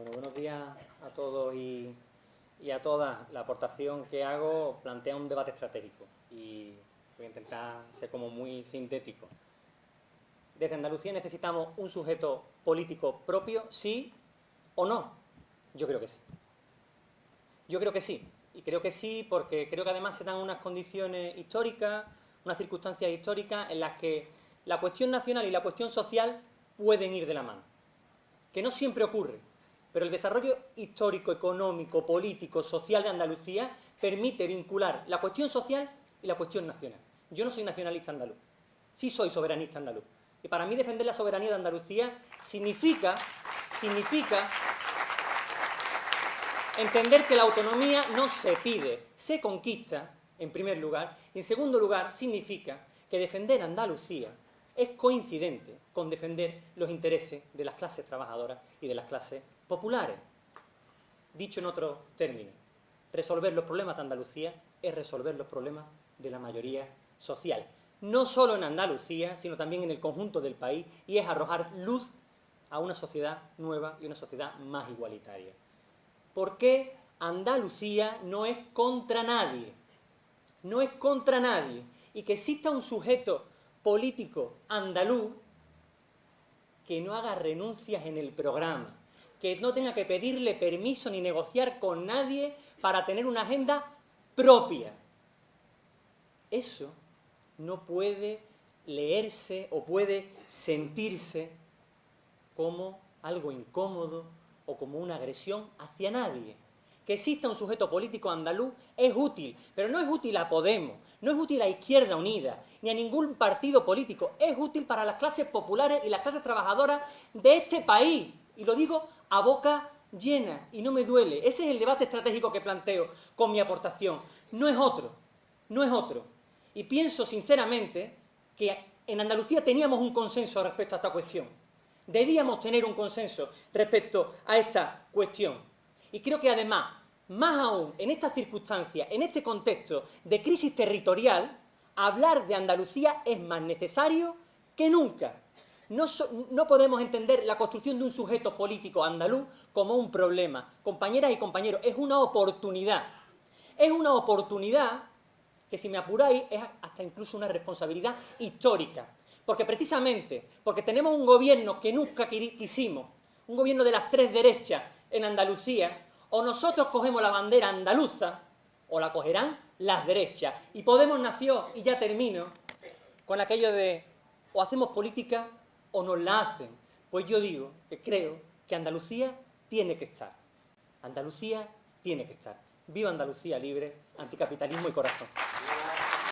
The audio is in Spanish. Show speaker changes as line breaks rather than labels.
Bueno, buenos días a todos y, a todas. La aportación que hago plantea un debate estratégico y voy a intentar ser como muy sintético. Desde Andalucía necesitamos un sujeto político propio, sí o no. Yo creo que sí. Yo creo que sí. Y creo que sí porque creo que además se dan unas condiciones históricas, unas circunstancias históricas en las que la cuestión nacional y la cuestión social pueden ir de la mano. Que no siempre ocurre, pero el desarrollo histórico, económico, político, social de Andalucía permite vincular la cuestión social y la cuestión nacional. Yo no soy nacionalista andaluz, sí soy soberanista andaluz. Y para mí defender la soberanía de Andalucía significa, significa entender que la autonomía no se pide, se conquista, en primer lugar, y en segundo lugar significa que defender Andalucía es coincidente con defender los intereses de las clases trabajadoras y de las clases populares. Dicho en otro término, resolver los problemas de Andalucía es resolver los problemas de la mayoría social. No solo en Andalucía, sino también en el conjunto del país, y es arrojar luz a una sociedad nueva y una sociedad más igualitaria. ¿Por qué Andalucía no es contra nadie? No es contra nadie. Y que exista un sujeto político andaluz que no haga renuncias en el programa, que no tenga que pedirle permiso ni negociar con nadie para tener una agenda propia. Eso no puede leerse o puede sentirse como algo incómodo o como una agresión hacia nadie. Que exista un sujeto político andaluz es útil, pero no es útil a Podemos, no es útil a Izquierda Unida, ni a ningún partido político, es útil para las clases populares y las clases trabajadoras de este país. Y lo digo a boca llena y no me duele. Ese es el debate estratégico que planteo con mi aportación. No es otro, no es otro. Y pienso sinceramente que en Andalucía teníamos un consenso respecto a esta cuestión. Debíamos tener un consenso respecto a esta cuestión. Y creo que además, más aún en esta circunstancia, en este contexto de crisis territorial, hablar de Andalucía es más necesario que nunca. No, podemos entender la construcción de un sujeto político andaluz como un problema. Compañeras y compañeros, es una oportunidad. Es una oportunidad que, si me apuráis, es hasta incluso una responsabilidad histórica. Porque precisamente, porque tenemos un gobierno que nunca quisimos, un gobierno de las tres derechas en Andalucía, o nosotros cogemos la bandera andaluza, o la cogerán las derechas. Y Podemos nació, y ya termino, con aquello de o hacemos política o no la hacen. Pues yo digo que creo que Andalucía tiene que estar. Andalucía tiene que estar. Viva Andalucía libre, anticapitalismo y corazón.